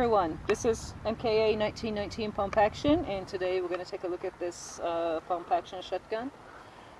everyone, this is MKA 1919 pump action and today we're going to take a look at this uh, pump action shotgun.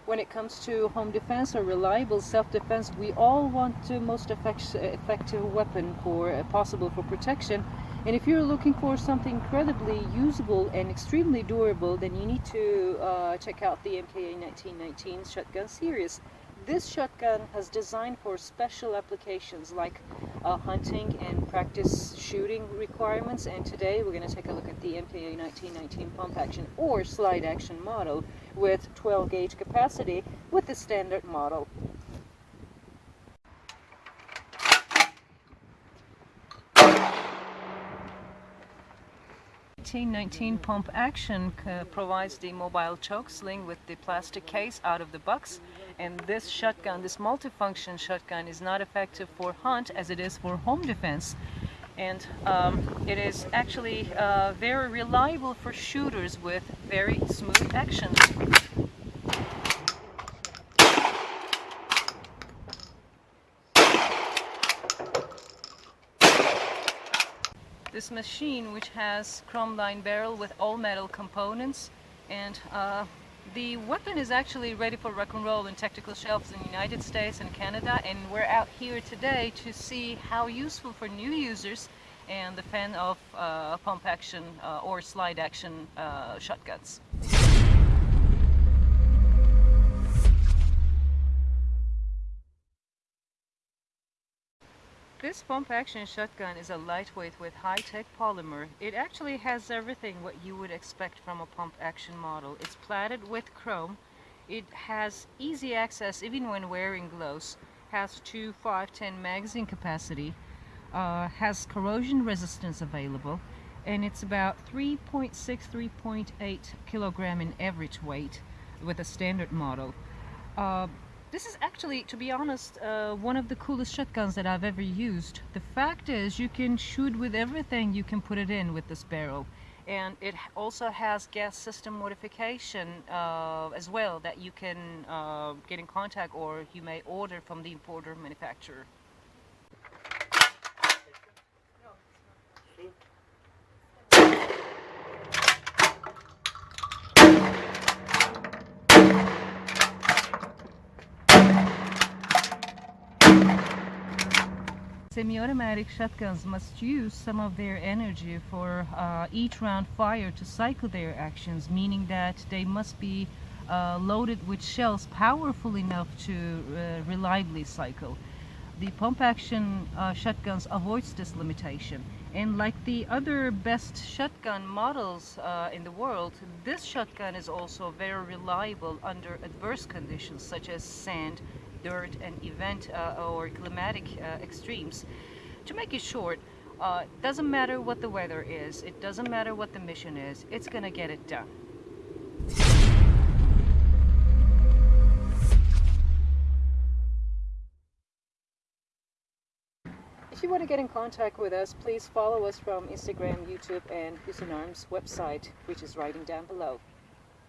When it comes to home defense or reliable self-defense, we all want the most effect effective weapon for uh, possible for protection. And if you're looking for something incredibly usable and extremely durable, then you need to uh, check out the MKA 1919 shotgun series. This shotgun has designed for special applications like uh, hunting and practice shooting requirements and today we're going to take a look at the MKA 1919 pump action or slide action model with 12 gauge capacity with the standard model. 1919 pump action provides the mobile choke sling with the plastic case out of the box and this shotgun, this multifunction shotgun is not effective for hunt as it is for home defense and um, it is actually uh, very reliable for shooters with very smooth action. This machine which has chrome line barrel with all metal components and uh, the weapon is actually ready for rock and roll in tactical shelves in the United States and Canada and we're out here today to see how useful for new users and the fan of uh, pump action uh, or slide action uh, shotguns. This pump action shotgun is a lightweight with high-tech polymer. It actually has everything what you would expect from a pump action model. It's plated with chrome. It has easy access even when wearing gloves. Has two 510 magazine capacity. Uh, has corrosion resistance available. And it's about 3.6, 3.8 kilogram in average weight with a standard model. Uh, this is actually, to be honest, uh, one of the coolest shotguns that I've ever used. The fact is you can shoot with everything you can put it in with this barrel. And it also has gas system modification uh, as well that you can uh, get in contact or you may order from the importer manufacturer. Semi-automatic shotguns must use some of their energy for uh, each round fire to cycle their actions, meaning that they must be uh, loaded with shells powerful enough to uh, reliably cycle. The pump action uh, shotguns avoids this limitation. And like the other best shotgun models uh, in the world, this shotgun is also very reliable under adverse conditions such as sand, dirt and event uh, or climatic uh, extremes. To make it short, uh, doesn't matter what the weather is, it doesn't matter what the mission is, it's gonna get it done. If you want to get in contact with us, please follow us from Instagram, YouTube, and Husqvarna's website, which is writing down below.